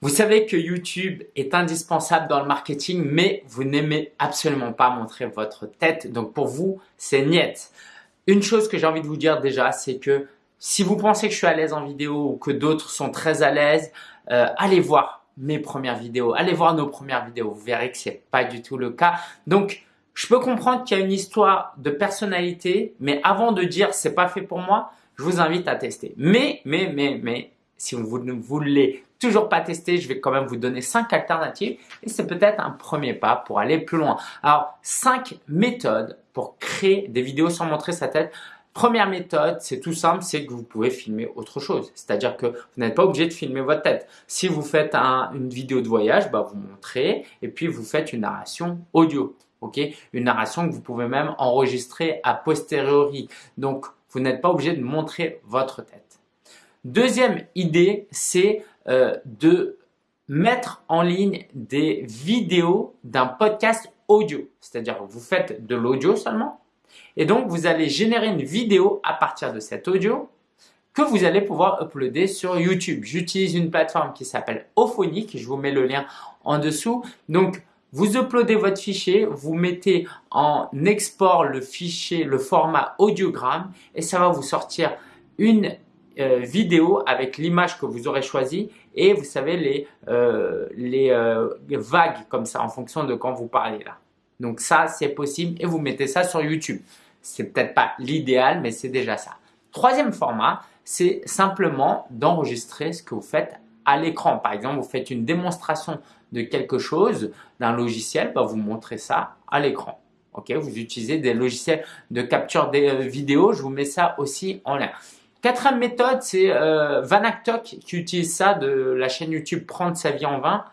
Vous savez que YouTube est indispensable dans le marketing, mais vous n'aimez absolument pas montrer votre tête. Donc pour vous, c'est niet. Une chose que j'ai envie de vous dire déjà, c'est que si vous pensez que je suis à l'aise en vidéo ou que d'autres sont très à l'aise, euh, allez voir mes premières vidéos, allez voir nos premières vidéos. Vous verrez que c'est pas du tout le cas. Donc, je peux comprendre qu'il y a une histoire de personnalité, mais avant de dire c'est pas fait pour moi, je vous invite à tester. Mais, mais, mais, mais, si vous ne voulez toujours pas tester, je vais quand même vous donner cinq alternatives et c'est peut-être un premier pas pour aller plus loin. Alors, cinq méthodes pour créer des vidéos sans montrer sa tête. Première méthode, c'est tout simple, c'est que vous pouvez filmer autre chose. C'est-à-dire que vous n'êtes pas obligé de filmer votre tête. Si vous faites une vidéo de voyage, bah, vous montrez et puis vous faites une narration audio. Une narration que vous pouvez même enregistrer a posteriori. Donc, vous n'êtes pas obligé de montrer votre tête. Deuxième idée, c'est euh, de mettre en ligne des vidéos d'un podcast audio. C'est-à-dire vous faites de l'audio seulement et donc vous allez générer une vidéo à partir de cet audio que vous allez pouvoir uploader sur YouTube. J'utilise une plateforme qui s'appelle Ophonic, je vous mets le lien en dessous. Donc vous uploadez votre fichier, vous mettez en export le fichier, le format audiogramme et ça va vous sortir une euh, vidéo avec l'image que vous aurez choisie et vous savez les, euh, les euh, vagues comme ça en fonction de quand vous parlez là. Donc ça c'est possible et vous mettez ça sur YouTube. C'est peut-être pas l'idéal mais c'est déjà ça. Troisième format, c'est simplement d'enregistrer ce que vous faites à l'écran. Par exemple, vous faites une démonstration de quelque chose, d'un logiciel, bah, vous montrez ça à l'écran. Ok, vous utilisez des logiciels de capture des vidéos, je vous mets ça aussi en lien. Quatrième méthode, c'est euh, Vanactok qui utilise ça de la chaîne YouTube Prendre sa vie en main.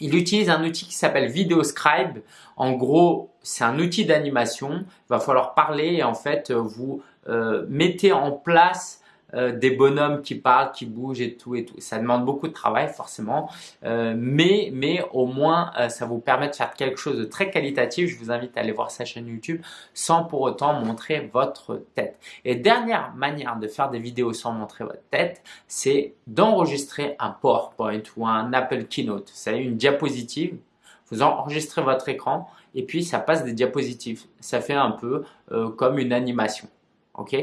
Il utilise un outil qui s'appelle VideoScribe. En gros, c'est un outil d'animation. Il va falloir parler et en fait, vous euh, mettez en place euh, des bonhommes qui parlent, qui bougent et tout et tout. Ça demande beaucoup de travail forcément, euh, mais, mais au moins euh, ça vous permet de faire quelque chose de très qualitatif. Je vous invite à aller voir sa chaîne YouTube sans pour autant montrer votre tête. Et dernière manière de faire des vidéos sans montrer votre tête, c'est d'enregistrer un PowerPoint ou un Apple Keynote. Savez, une diapositive. Vous enregistrez votre écran et puis ça passe des diapositives. Ça fait un peu comme une animation. ok?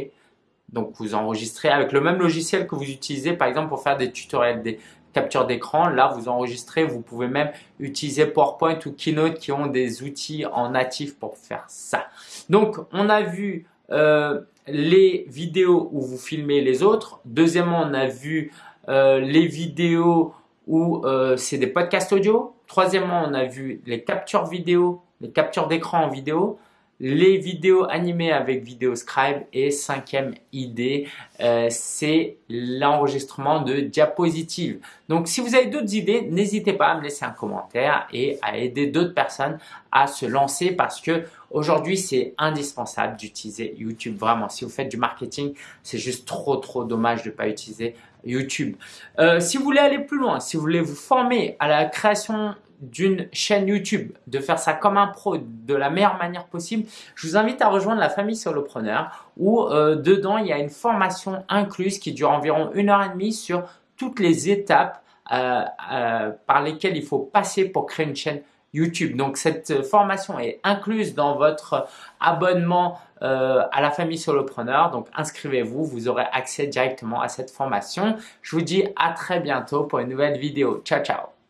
Donc, vous enregistrez avec le même logiciel que vous utilisez, par exemple, pour faire des tutoriels, des captures d'écran. Là, vous enregistrez. Vous pouvez même utiliser PowerPoint ou Keynote qui ont des outils en natif pour faire ça. Donc, on a vu euh, les vidéos où vous filmez les autres. Deuxièmement, on a vu euh, les vidéos où euh, c'est des podcasts audio. Troisièmement, on a vu les captures vidéo, les captures d'écran en vidéo les vidéos animées avec VideoScribe et cinquième idée, euh, c'est l'enregistrement de diapositives. Donc, si vous avez d'autres idées, n'hésitez pas à me laisser un commentaire et à aider d'autres personnes à se lancer parce que aujourd'hui, c'est indispensable d'utiliser YouTube. Vraiment, si vous faites du marketing, c'est juste trop, trop dommage de ne pas utiliser YouTube. Euh, si vous voulez aller plus loin, si vous voulez vous former à la création d'une chaîne YouTube, de faire ça comme un pro de la meilleure manière possible, je vous invite à rejoindre la famille Solopreneur où euh, dedans il y a une formation incluse qui dure environ une heure et demie sur toutes les étapes euh, euh, par lesquelles il faut passer pour créer une chaîne YouTube. Donc cette formation est incluse dans votre abonnement à la famille Solopreneur. Donc inscrivez-vous, vous aurez accès directement à cette formation. Je vous dis à très bientôt pour une nouvelle vidéo. Ciao, ciao